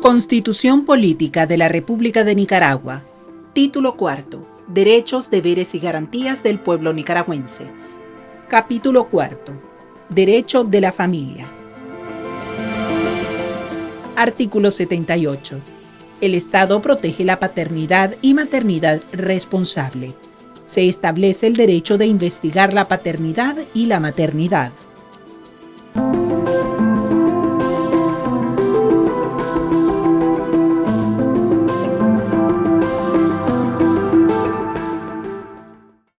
Constitución Política de la República de Nicaragua. Título cuarto. Derechos, deberes y garantías del pueblo nicaragüense. Capítulo cuarto. Derecho de la familia. Artículo 78. El Estado protege la paternidad y maternidad responsable. Se establece el derecho de investigar la paternidad y la maternidad.